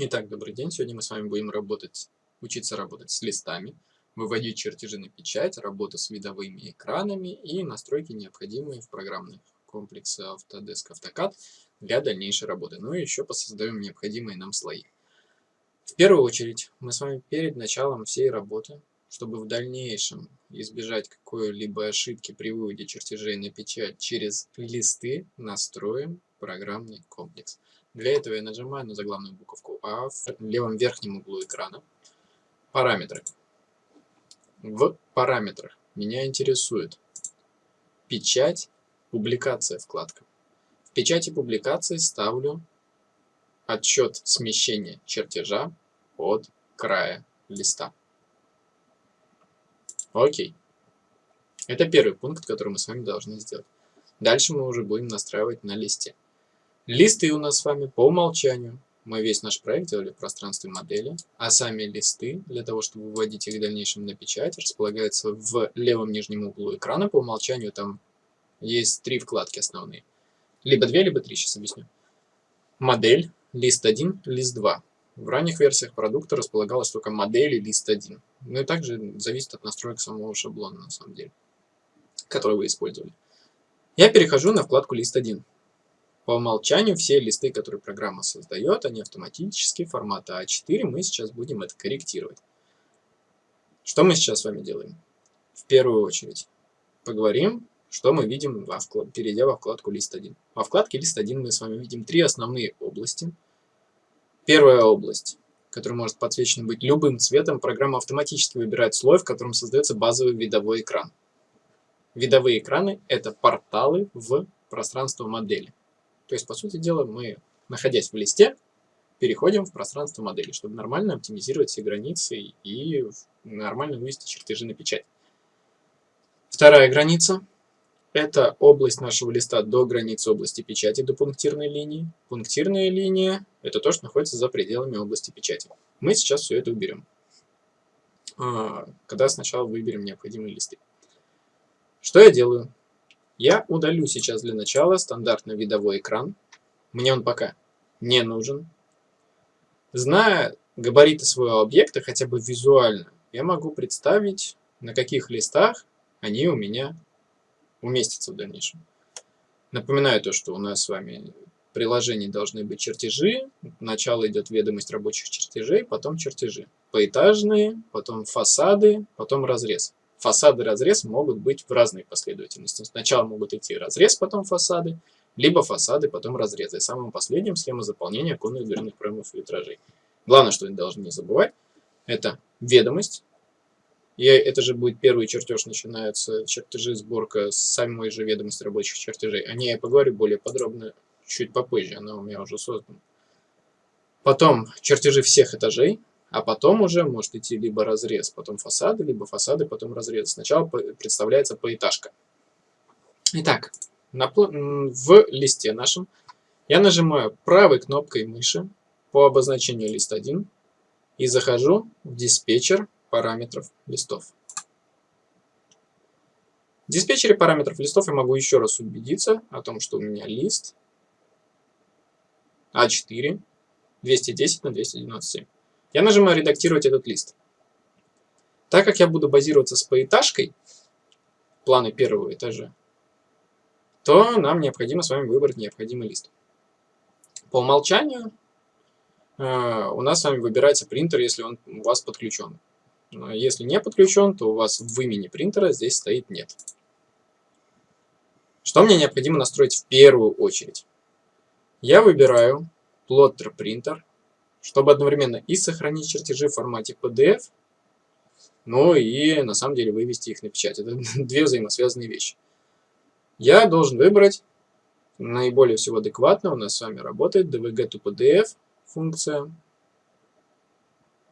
Итак, добрый день. Сегодня мы с вами будем работать, учиться работать с листами, выводить чертежи на печать, работу с видовыми экранами и настройки, необходимые в программных комплексе Autodesk AutoCAD для дальнейшей работы. Ну и еще посоздаем необходимые нам слои. В первую очередь мы с вами перед началом всей работы, чтобы в дальнейшем избежать какой-либо ошибки при выводе чертежей на печать через листы, настроим программный комплекс. Для этого я нажимаю на заглавную буковку А в левом верхнем углу экрана. Параметры. В параметрах меня интересует печать, публикация вкладка. В печати публикации ставлю отчет смещения чертежа от края листа. Окей. Это первый пункт, который мы с вами должны сделать. Дальше мы уже будем настраивать на листе. Листы у нас с вами по умолчанию. Мы весь наш проект делали в пространстве модели, а сами листы, для того, чтобы выводить их в дальнейшем на печать, располагаются в левом нижнем углу экрана. По умолчанию там есть три вкладки основные. Либо две, либо три, сейчас объясню. Модель, лист 1, лист 2. В ранних версиях продукта располагалась только модель и лист 1. Ну и также зависит от настроек самого шаблона, на самом деле, который вы использовали. Я перехожу на вкладку лист 1. По умолчанию все листы, которые программа создает, они автоматически формата А4. Мы сейчас будем это корректировать. Что мы сейчас с вами делаем? В первую очередь поговорим, что мы видим, во вклад... перейдя во вкладку лист 1. Во вкладке лист 1 мы с вами видим три основные области. Первая область, которая может подсвечена быть любым цветом, программа автоматически выбирает слой, в котором создается базовый видовой экран. Видовые экраны – это порталы в пространство модели. То есть, по сути дела, мы, находясь в листе, переходим в пространство модели, чтобы нормально оптимизировать все границы и нормально вывести чертежи на печать. Вторая граница – это область нашего листа до границы области печати, до пунктирной линии. Пунктирная линия – это то, что находится за пределами области печати. Мы сейчас все это уберем, а, когда сначала выберем необходимые листы. Что я делаю? Я удалю сейчас для начала стандартный видовой экран. Мне он пока не нужен. Зная габариты своего объекта, хотя бы визуально, я могу представить, на каких листах они у меня уместятся в дальнейшем. Напоминаю то, что у нас с вами в приложении должны быть чертежи. Начало идет ведомость рабочих чертежей, потом чертежи. Поэтажные, потом фасады, потом разрез. Фасады разрез могут быть в разной последовательности. Сначала могут идти разрез, потом фасады, либо фасады, потом разрезы. И самым последним схема заполнения оконных дверных проемов и витражей. Главное, что вы должны не забывать, это ведомость. И это же будет первый чертеж, начинается чертежи, сборка самой же ведомости рабочих чертежей. О ней я поговорю более подробно чуть попозже, она у меня уже создана. Потом чертежи всех этажей, а потом уже может идти либо разрез, потом фасады, либо фасады, потом разрез. Сначала представляется поэтажка. Итак, на, в листе нашем я нажимаю правой кнопкой мыши по обозначению лист 1 и захожу в диспетчер параметров листов. В диспетчере параметров листов я могу еще раз убедиться о том, что у меня лист А4 210 на 297. Я нажимаю «Редактировать этот лист». Так как я буду базироваться с поэтажкой, планы первого этажа, то нам необходимо с вами выбрать необходимый лист. По умолчанию э, у нас с вами выбирается принтер, если он у вас подключен. Если не подключен, то у вас в имени принтера здесь стоит «нет». Что мне необходимо настроить в первую очередь? Я выбираю Plotter Printer чтобы одновременно и сохранить чертежи в формате PDF, но и на самом деле вывести их на печать. Это две взаимосвязанные вещи. Я должен выбрать наиболее всего адекватно. У нас с вами работает DVG to PDF функция.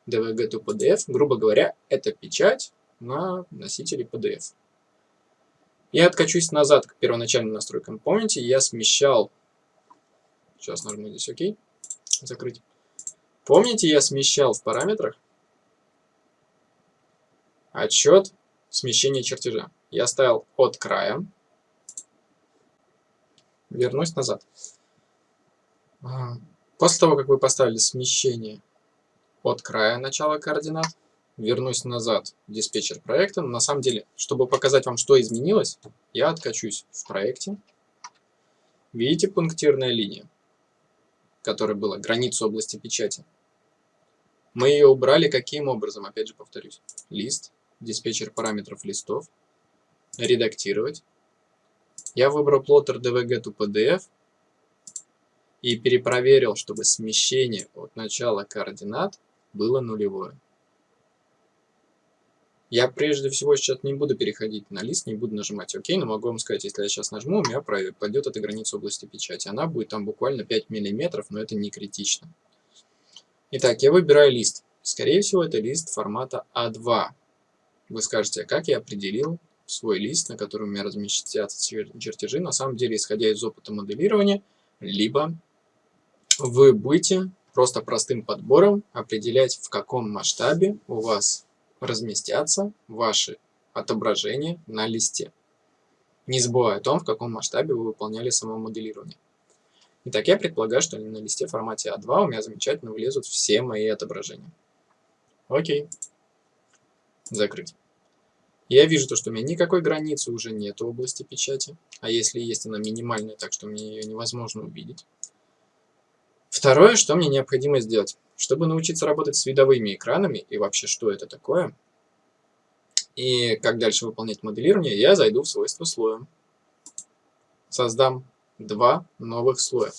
DVG to PDF, грубо говоря, это печать на носителе PDF. Я откачусь назад к первоначальным настройкам. Помните, я смещал... Сейчас нажму здесь ОК. Закрыть. Помните, я смещал в параметрах отчет смещения чертежа. Я ставил от края. Вернусь назад. А, После того, как вы поставили смещение от края начала координат, вернусь назад в диспетчер проекта. На самом деле, чтобы показать вам, что изменилось, я откачусь в проекте. Видите пунктирная линия, которая была граница области печати? Мы ее убрали каким образом? Опять же повторюсь. Лист, диспетчер параметров листов, редактировать. Я выбрал plotter dvg to pdf и перепроверил, чтобы смещение от начала координат было нулевое. Я прежде всего сейчас не буду переходить на лист, не буду нажимать ОК, но могу вам сказать, если я сейчас нажму, у меня пойдет эта граница области печати. Она будет там буквально 5 мм, но это не критично. Итак, я выбираю лист. Скорее всего, это лист формата А2. Вы скажете, а как я определил свой лист, на котором у меня разместятся чертежи? На самом деле, исходя из опыта моделирования, либо вы будете просто простым подбором определять, в каком масштабе у вас разместятся ваши отображения на листе, не забывая о том, в каком масштабе вы выполняли само моделирование. Итак, я предполагаю, что на листе в формате А2 у меня замечательно влезут все мои отображения. Окей. Закрыть. Я вижу то, что у меня никакой границы уже нет в области печати, а если есть она минимальная, так что мне ее невозможно увидеть. Второе, что мне необходимо сделать. Чтобы научиться работать с видовыми экранами и вообще что это такое, и как дальше выполнять моделирование, я зайду в свойства слоя. Создам два новых слоя.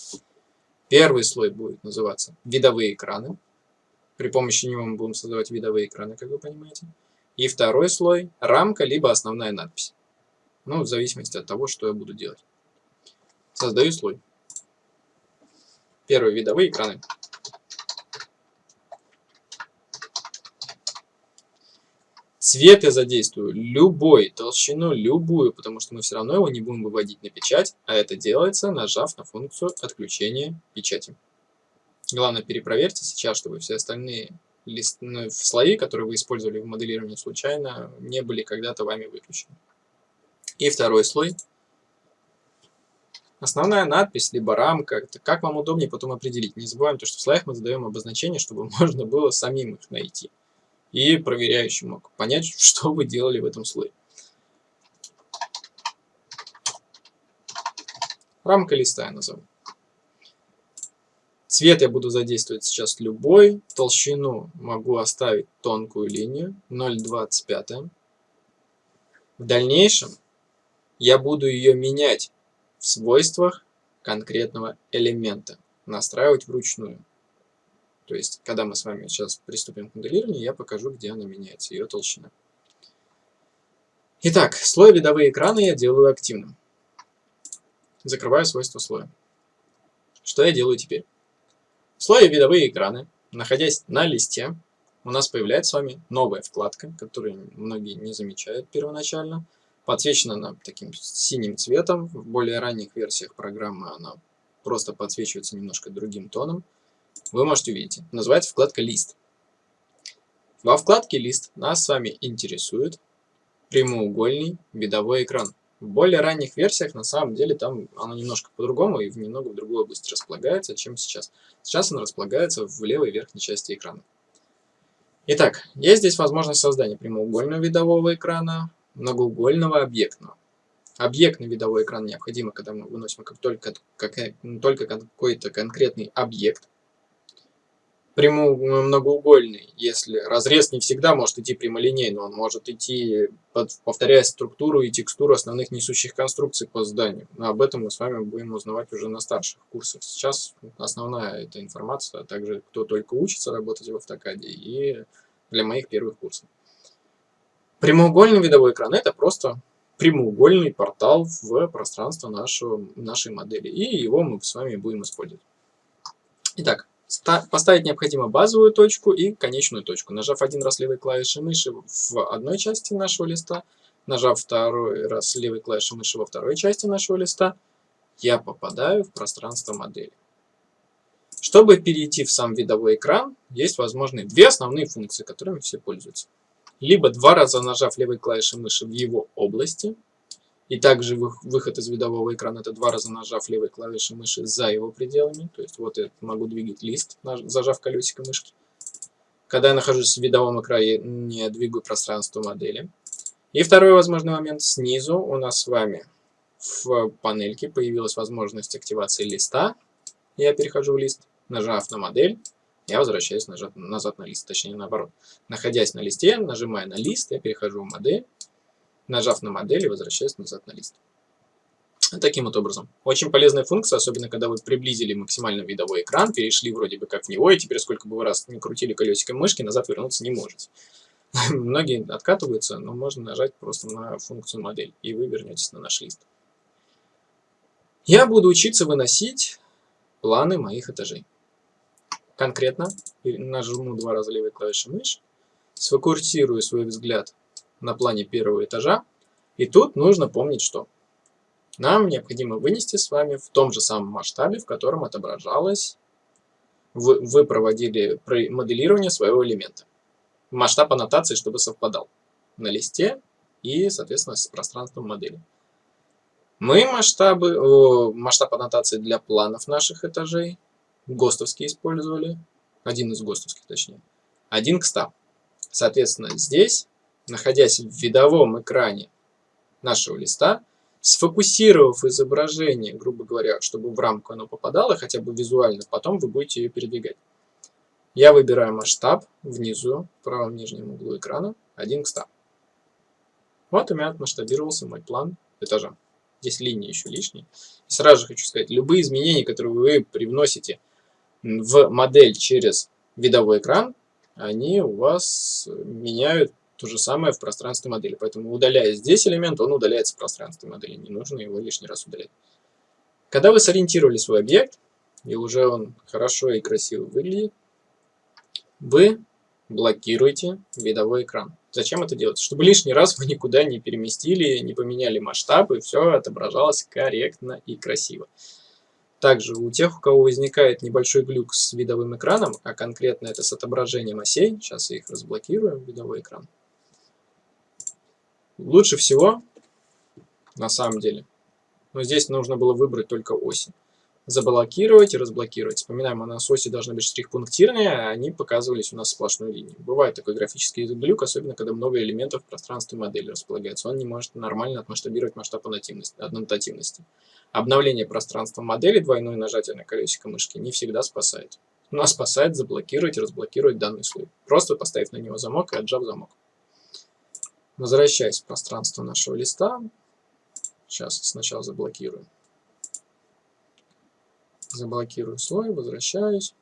Первый слой будет называться видовые экраны. При помощи него мы будем создавать видовые экраны, как вы понимаете. И второй слой рамка, либо основная надпись. Ну, в зависимости от того, что я буду делать. Создаю слой. Первые видовые экраны. Цвет я задействую любой, толщину любую, потому что мы все равно его не будем выводить на печать, а это делается, нажав на функцию отключения печати. Главное, перепроверьте сейчас, чтобы все остальные лист... ну, слои, которые вы использовали в моделировании случайно, не были когда-то вами выключены. И второй слой. Основная надпись, либо рамка, это как вам удобнее потом определить. Не забываем, то, что в слоях мы задаем обозначение, чтобы можно было самим их найти и проверяющий мог понять, что вы делали в этом слое. Рамка листа я назову. Цвет я буду задействовать сейчас любой. Толщину могу оставить тонкую линию 0,25. В дальнейшем я буду ее менять в свойствах конкретного элемента, настраивать вручную. То есть, когда мы с вами сейчас приступим к моделированию, я покажу, где она меняется, ее толщина. Итак, слой видовые экраны я делаю активным. Закрываю свойства слоя. Что я делаю теперь? В слое видовые экраны, находясь на листе, у нас появляется с вами новая вкладка, которую многие не замечают первоначально. Подсвечена она таким синим цветом. В более ранних версиях программы она просто подсвечивается немножко другим тоном вы можете увидеть. Называется вкладка «Лист». Во вкладке «Лист» нас с вами интересует прямоугольный видовой экран. В более ранних версиях, на самом деле, там оно немножко по-другому и в немного в другой области располагается, чем сейчас. Сейчас оно располагается в левой верхней части экрана. Итак, есть здесь возможность создания прямоугольного видового экрана, многоугольного объектного. Объектный видовой экран необходимо, когда мы выносим как только, как, только какой-то конкретный объект прямой многоугольный, если разрез не всегда может идти прямолинейно, он может идти, повторяя структуру и текстуру основных несущих конструкций по зданию. Но об этом мы с вами будем узнавать уже на старших курсах. Сейчас основная эта информация, а также кто только учится работать в автокаде и для моих первых курсов. Прямоугольный видовой экран – это просто прямоугольный портал в пространство нашего, нашей модели, и его мы с вами будем использовать. Итак, Поставить необходимо базовую точку и конечную точку. Нажав один раз левой клавишей мыши в одной части нашего листа, нажав второй раз левой клавишей мыши во второй части нашего листа, я попадаю в пространство модели. Чтобы перейти в сам видовой экран, есть возможны две основные функции, которыми все пользуются. Либо два раза нажав левой клавишей мыши в его области, И также выход из видового экрана это два раза нажав левой клавишей мыши за его пределами. То есть вот я могу двигать лист, зажав колесико мышки. Когда я нахожусь в видовом экране, не двигаю пространство модели. И второй возможный момент. Снизу у нас с вами в панельке появилась возможность активации листа. Я перехожу в лист, нажав на модель, я возвращаюсь назад, назад на лист, точнее наоборот. Находясь на листе, нажимая на лист, я перехожу в модель, нажав на модель и возвращаюсь назад на лист. Таким вот образом. Очень полезная функция, особенно когда вы приблизили максимально видовой экран, перешли вроде бы как в него, и теперь сколько бы вы раз не крутили колесиком мышки, назад вернуться не можете. Многие откатываются, но можно нажать просто на функцию модель, и вы вернетесь на наш лист. Я буду учиться выносить планы моих этажей. Конкретно нажму два раза левой клавишей мыши, сфокусирую свой взгляд на плане первого этажа, и тут нужно помнить, что нам необходимо вынести с вами в том же самом масштабе, в котором отображалось, вы, вы проводили моделирование своего элемента. Масштаб аннотации, чтобы совпадал на листе и, соответственно, с пространством модели. Мы масштабы, масштаб аннотации для планов наших этажей, ГОСТовский использовали, один из ГОСТовских точнее, один к 100. Соответственно, здесь, находясь в видовом экране нашего листа, сфокусировав изображение, грубо говоря, чтобы в рамку оно попадало, хотя бы визуально, потом вы будете ее передвигать. Я выбираю масштаб внизу, в правом нижнем углу экрана, 1 к 100. Вот у меня отмасштабировался мой план этажа. Здесь линии еще лишние. И сразу же хочу сказать, любые изменения, которые вы привносите в модель через видовой экран, они у вас меняют то же самое в пространстве модели. Поэтому удаляя здесь элемент, он удаляется в пространстве модели. Не нужно его лишний раз удалять. Когда вы сориентировали свой объект, и уже он хорошо и красиво выглядит, вы блокируете видовой экран. Зачем это делать? Чтобы лишний раз вы никуда не переместили, не поменяли масштаб, и все отображалось корректно и красиво. Также у тех, у кого возникает небольшой глюк с видовым экраном, а конкретно это с отображением осей, сейчас я их разблокирую, видовой экран, Лучше всего, на самом деле, но здесь нужно было выбрать только оси. Заблокировать и разблокировать. Вспоминаем, у нас оси должны быть штрих-пунктирные, а они показывались у нас сплошной линией. Бывает такой графический глюк, особенно когда много элементов в пространстве модели располагается. Он не может нормально отмасштабировать масштаб однотативности. Обновление пространства модели, двойное нажатие на колесико мышки не всегда спасает. Но спасает заблокировать и разблокировать данный слой. Просто поставив на него замок и отжав замок. Возвращаясь в пространство нашего листа, сейчас сначала заблокирую. Заблокирую слой, возвращаюсь.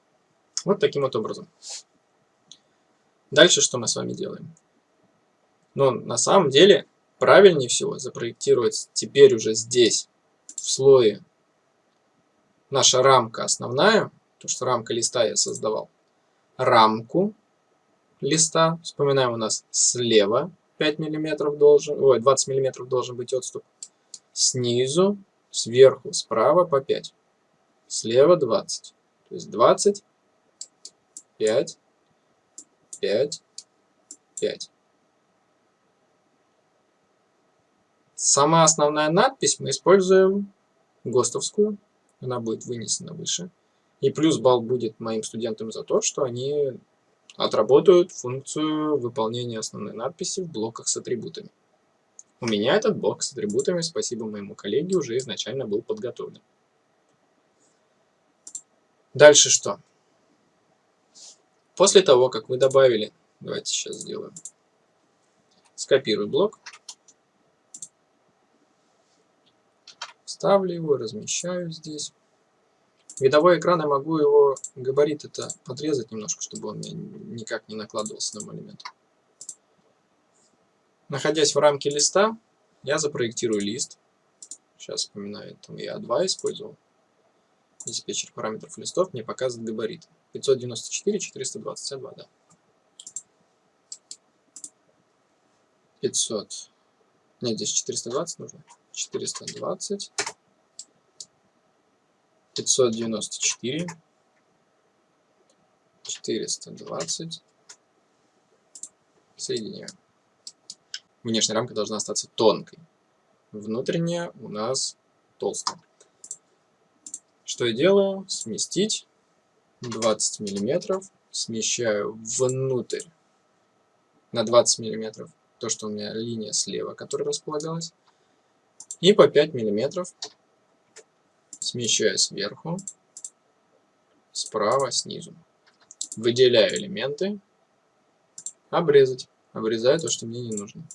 Вот таким вот образом. Дальше что мы с вами делаем? Но ну, на самом деле правильнее всего запроектировать теперь уже здесь, в слое, наша рамка основная, то что рамка листа я создавал, рамку листа, вспоминаем у нас слева 5 миллиметров должен, ой, 20 миллиметров должен быть отступ. Снизу, сверху, справа по 5. Слева 20. То есть 20, 5, 5, 5. Сама основная надпись мы используем ГОСТовскую. Она будет вынесена выше. И плюс балл будет моим студентам за то, что они отработают функцию выполнения основной надписи в блоках с атрибутами. У меня этот блок с атрибутами, спасибо моему коллеге, уже изначально был подготовлен. Дальше что? После того, как вы добавили, давайте сейчас сделаем, скопирую блок, ставлю его, размещаю здесь. Видовой экран я могу его габарит это подрезать немножко, чтобы он никак не накладывался на мой элемент. Находясь в рамке листа, я запроектирую лист. Сейчас вспоминаю, там я 2 использовал. Диспетчер параметров листов мне показывает габарит. 594, 422, да. 500. Нет, здесь 420 нужно. 420. 594, 420, соединяем. Внешняя рамка должна остаться тонкой. внутренняя у нас толстая. Что я делаю? Сместить 20 миллиметров, смещаю внутрь на 20 миллиметров, то, что у меня линия слева, которая располагалась, и по 5 миллиметров смещаю сверху, справа, снизу. Выделяю элементы, обрезать. Обрезаю то, что мне не нужно.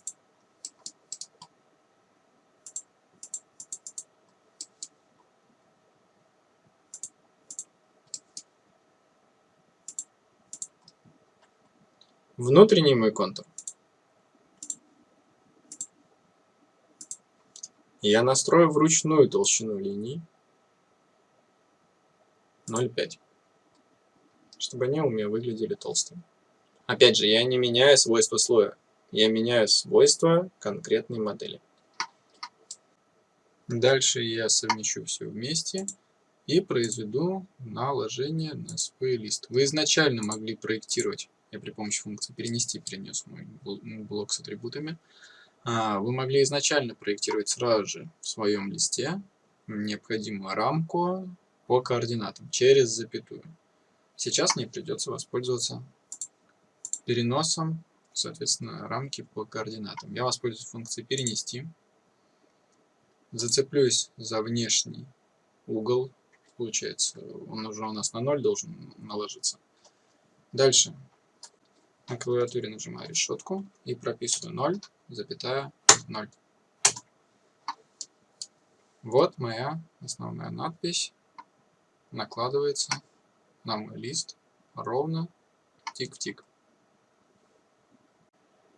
Внутренний мой контур. Я настрою вручную толщину линий 0,5, чтобы они у меня выглядели толстыми. Опять же, я не меняю свойства слоя, я меняю свойства конкретной модели. Дальше я совмещу все вместе и произведу наложение на свой лист. Вы изначально могли проектировать, я при помощи функции перенести перенес мой блок с атрибутами, а, вы могли изначально проектировать сразу же в своем листе необходимую рамку по координатам через запятую. Сейчас мне придется воспользоваться переносом, соответственно, рамки по координатам. Я воспользуюсь функцией перенести. Зацеплюсь за внешний угол. Получается, он уже у нас на 0 должен наложиться. Дальше на клавиатуре нажимаю решетку и прописываю 0, запятая 0. Вот моя основная надпись накладывается на мой лист ровно тик в тик.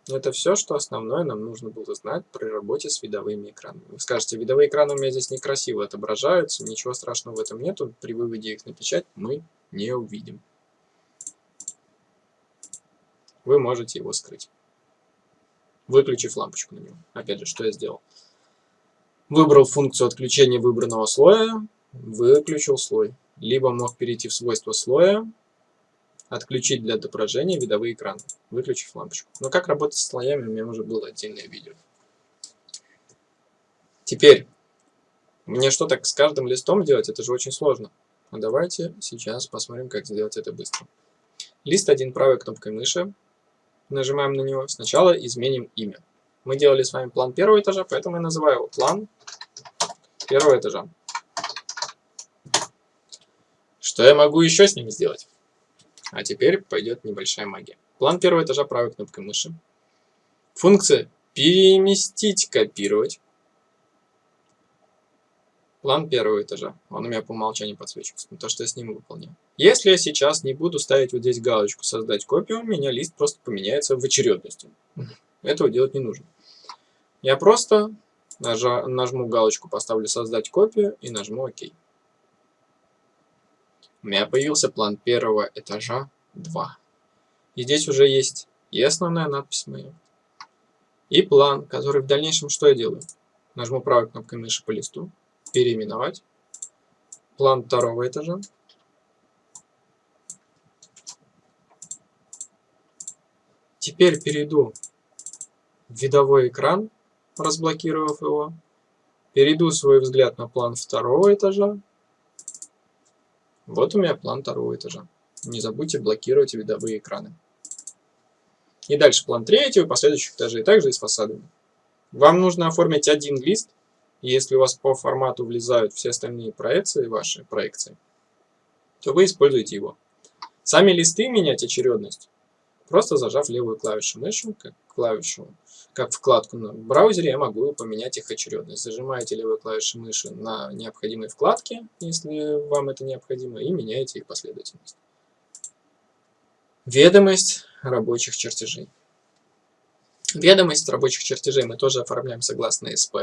Это все, что основное нам нужно было знать при работе с видовыми экранами. Вы скажете, видовые экраны у меня здесь некрасиво отображаются, ничего страшного в этом нету, при выводе их на печать мы не увидим вы можете его скрыть, выключив лампочку на него. Опять же, что я сделал? Выбрал функцию отключения выбранного слоя, выключил слой. Либо мог перейти в свойства слоя, отключить для отображения видовые экраны, выключив лампочку. Но как работать с слоями, у меня уже было отдельное видео. Теперь, мне что так с каждым листом делать? Это же очень сложно. А давайте сейчас посмотрим, как сделать это быстро. Лист 1 правой кнопкой мыши нажимаем на него, сначала изменим имя. Мы делали с вами план первого этажа, поэтому я называю его план первого этажа. Что я могу еще с ним сделать? А теперь пойдет небольшая магия. План первого этажа правой кнопкой мыши. Функция переместить, копировать план первого этажа. Он у меня по умолчанию подсвечивается, то, что я с ним выполняю. Если я сейчас не буду ставить вот здесь галочку «Создать копию», у меня лист просто поменяется в очередности. Этого делать не нужно. Я просто нажму галочку, поставлю «Создать копию» и нажму «Ок». У меня появился план первого этажа 2. И здесь уже есть и основная надпись моя, и план, который в дальнейшем что я делаю? Нажму правой кнопкой мыши по листу, переименовать. План второго этажа. Теперь перейду в видовой экран, разблокировав его. Перейду свой взгляд на план второго этажа. Вот у меня план второго этажа. Не забудьте блокировать видовые экраны. И дальше план третьего последующих этажей, также и с фасадами. Вам нужно оформить один лист если у вас по формату влезают все остальные проекции, ваши проекции, то вы используете его. Сами листы менять очередность, просто зажав левую клавишу мыши, как клавишу, как вкладку на браузере, я могу поменять их очередность. Зажимаете левую клавишу мыши на необходимой вкладке, если вам это необходимо, и меняете их последовательность. Ведомость рабочих чертежей. Ведомость рабочих чертежей мы тоже оформляем согласно СП.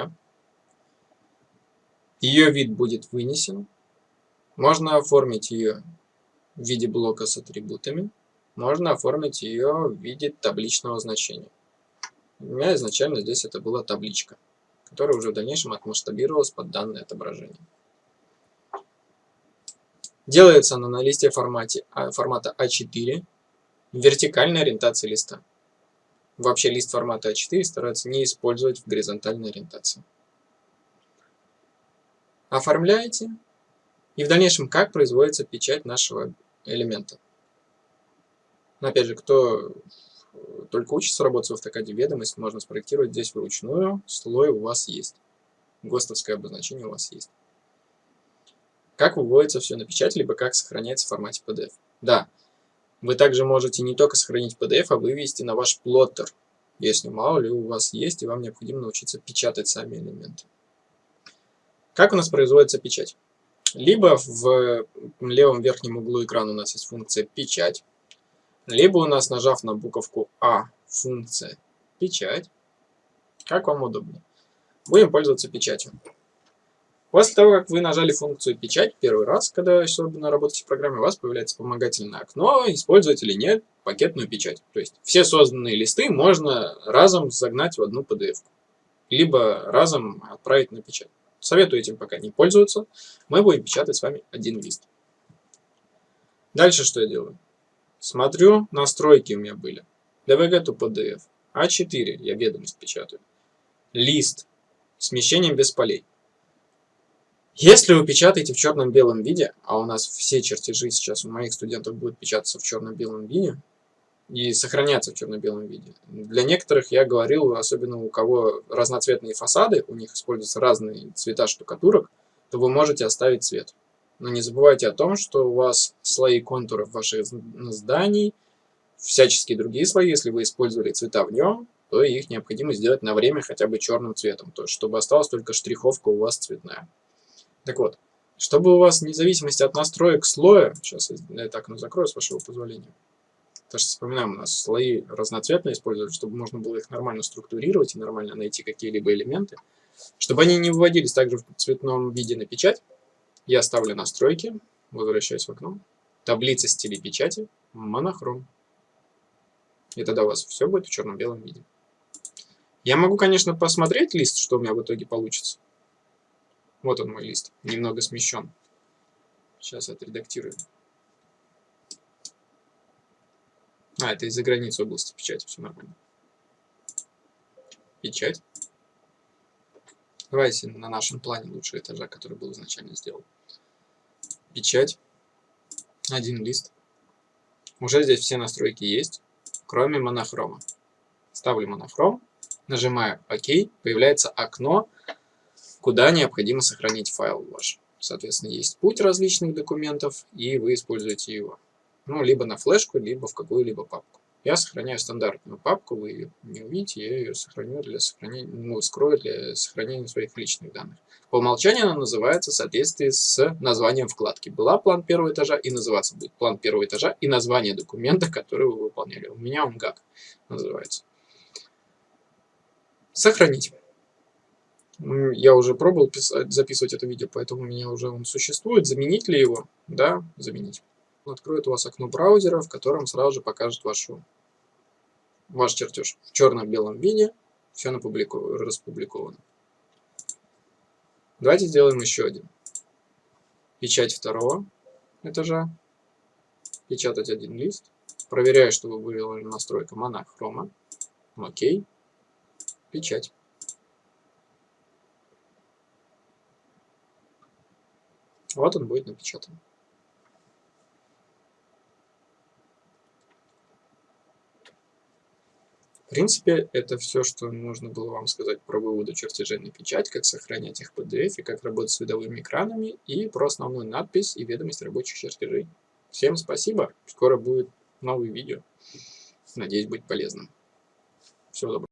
Ее вид будет вынесен. Можно оформить ее в виде блока с атрибутами. Можно оформить ее в виде табличного значения. У меня изначально здесь это была табличка, которая уже в дальнейшем отмасштабировалась под данное отображение. Делается она на листе формате, а, формата А4 вертикальной ориентации листа. Вообще лист формата А4 стараются не использовать в горизонтальной ориентации. оформляете, и в дальнейшем как производится печать нашего элемента. Но опять же, кто только учится работать в автокаде ведомость, можно спроектировать здесь вручную, слой у вас есть. ГОСТовское обозначение у вас есть. Как выводится все на печать, либо как сохраняется в формате PDF. Да, вы также можете не только сохранить PDF, а вывести на ваш плоттер, если мало ли у вас есть, и вам необходимо научиться печатать сами элементы. Как у нас производится печать? Либо в левом верхнем углу экрана у нас есть функция «Печать», либо у нас, нажав на буковку А, функция «Печать», как вам удобнее. Будем пользоваться печатью. После того, как вы нажали функцию «Печать» первый раз, когда особенно работаете в программе, у вас появляется вспомогательное окно, использовать или нет пакетную печать. То есть все созданные листы можно разом загнать в одну PDF, либо разом отправить на печать. Советую этим пока не пользоваться. Мы будем печатать с вами один лист. Дальше что я делаю? Смотрю, настройки у меня были. DVG to PDF. А4 я ведомость печатаю. Лист. Смещением без полей. Если вы печатаете в черном-белом виде, а у нас все чертежи сейчас у моих студентов будут печататься в черно-белом виде и сохраняться в черно-белом виде. Для некоторых я говорил, особенно у кого разноцветные фасады, у них используются разные цвета штукатурок, то вы можете оставить цвет. Но не забывайте о том, что у вас слои контуров ваших зданий, всяческие другие слои, если вы использовали цвета в нем, то их необходимо сделать на время хотя бы черным цветом, то есть чтобы осталась только штриховка у вас цветная. Так вот, чтобы у вас, вне зависимости от настроек слоя, сейчас я так ну, закрою, с вашего позволения, потому что вспоминаем, у нас слои разноцветные использовали, чтобы можно было их нормально структурировать и нормально найти какие-либо элементы. Чтобы они не выводились также в цветном виде на печать, я ставлю настройки, возвращаюсь в окно, таблица стилей печати, монохром. И тогда у вас все будет в черно-белом виде. Я могу, конечно, посмотреть лист, что у меня в итоге получится. Вот он мой лист, немного смещен. Сейчас отредактирую. А, это из-за границы области печати, все нормально. Печать. Давайте на нашем плане лучше этажа, который был изначально сделан. Печать. Один лист. Уже здесь все настройки есть, кроме монохрома. Ставлю монохром, нажимаю ОК, появляется окно, куда необходимо сохранить файл ваш. Соответственно, есть путь различных документов, и вы используете его. Ну, либо на флешку, либо в какую-либо папку. Я сохраняю стандартную папку, вы ее не увидите, я ее сохраню для сохранения, ну, скрою для сохранения своих личных данных. По умолчанию она называется в соответствии с названием вкладки. Была план первого этажа и называться будет план первого этажа и название документа, который вы выполняли. У меня он как называется. Сохранить я уже пробовал писать, записывать это видео, поэтому у меня уже он существует. Заменить ли его? Да, заменить. Он откроет у вас окно браузера, в котором сразу же покажет вашу, ваш чертеж в черно-белом виде. Все распубликовано. Давайте сделаем еще один. Печать второго этажа. Печатать один лист. Проверяю, чтобы вывела настройка монохрома. Окей. Печать. Вот он будет напечатан. Принципе, это все, что нужно было вам сказать про выводы чертежей на печать, как сохранять их в PDF, и как работать с видовыми экранами, и про основную надпись и ведомость рабочих чертежей. Всем спасибо, скоро будет новое видео. Надеюсь быть полезным. Всего доброго.